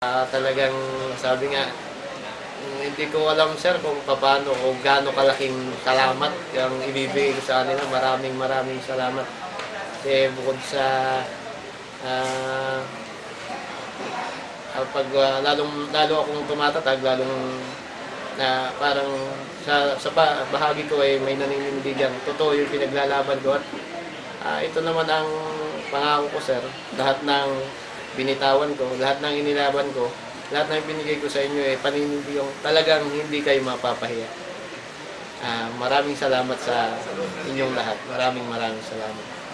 Ah, talagang sabi nga, mm, hindi ko alam sir kung paano o gaano kalaking salamat yung ibibigay ko sa kanila. Maraming maraming salamat. Kasi bukod sa ah, pag ah, lalong lalo akong tumatatag, lalong na parang sa, sa ba- bahagi ko ay may naninindigan. Totoo yung pinaglalaban ko at ah, ito naman ang pangako ko sir. Lahat ng binitawan ko, lahat ng inilaban ko, lahat ng binigay ko sa inyo ay paninindigang talagang hindi kayo mapapahiya. Ah, maraming salamat sa inyong lahat. Maraming maraming salamat.